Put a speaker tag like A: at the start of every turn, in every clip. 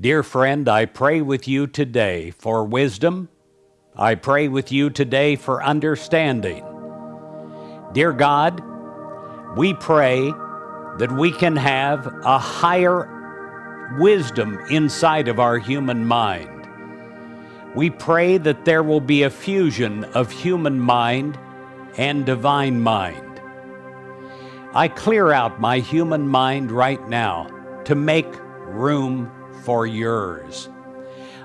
A: Dear friend, I pray with you today for wisdom. I pray with you today for understanding. Dear God, we pray that we can have a higher wisdom inside of our human mind. We pray that there will be a fusion of human mind and divine mind. I clear out my human mind right now to make room for yours.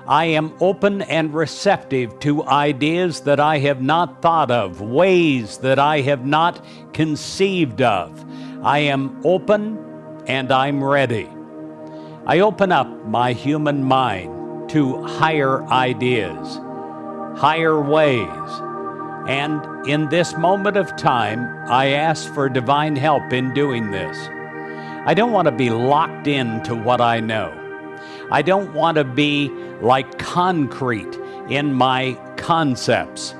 A: I am open and receptive to ideas that I have not thought of, ways that I have not conceived of. I am open and I'm ready. I open up my human mind to higher ideas, higher ways. And in this moment of time, I ask for divine help in doing this. I don't want to be locked into what I know. I don't want to be like concrete in my concepts.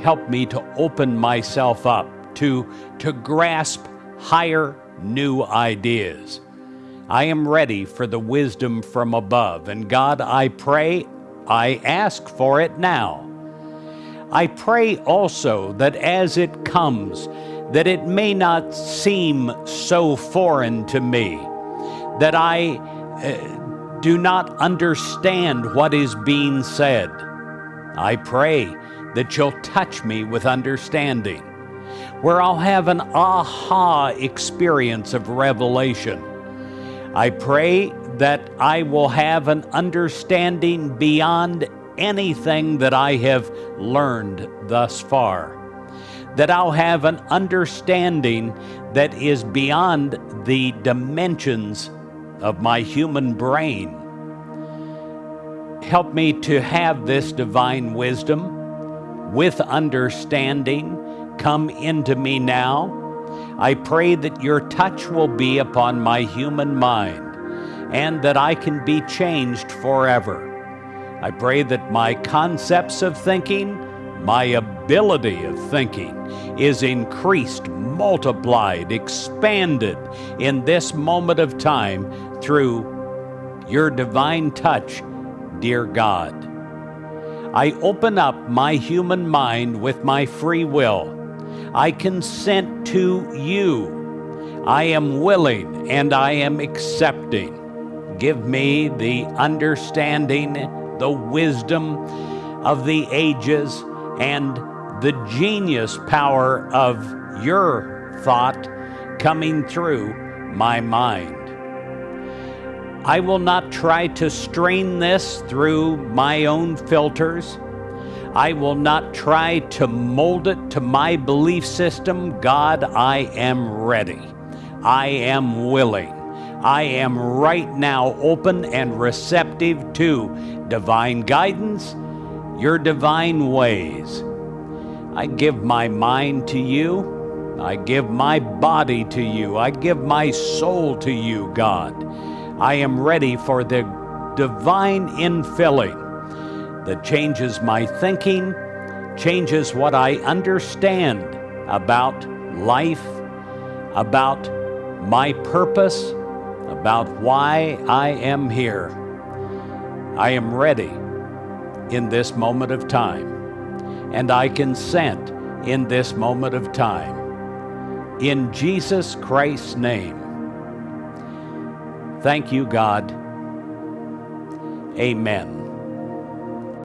A: Help me to open myself up to, to grasp higher new ideas. I am ready for the wisdom from above, and God, I pray, I ask for it now. I pray also that as it comes, that it may not seem so foreign to me, that I uh, do not understand what is being said. I pray that you'll touch me with understanding, where I'll have an aha experience of revelation. I pray that I will have an understanding beyond anything that I have learned thus far. That I'll have an understanding that is beyond the dimensions of my human brain. Help me to have this divine wisdom with understanding come into me now. I pray that your touch will be upon my human mind and that I can be changed forever. I pray that my concepts of thinking, my ability of thinking is increased, multiplied, expanded in this moment of time through your divine touch, dear God. I open up my human mind with my free will. I consent to you. I am willing and I am accepting. Give me the understanding, the wisdom of the ages, and the genius power of your thought coming through my mind. I will not try to strain this through my own filters. I will not try to mold it to my belief system. God, I am ready. I am willing. I am right now open and receptive to divine guidance, your divine ways. I give my mind to you. I give my body to you. I give my soul to you, God. I am ready for the divine infilling that changes my thinking, changes what I understand about life, about my purpose, about why I am here. I am ready in this moment of time, and I consent in this moment of time. In Jesus Christ's name, Thank you, God. Amen.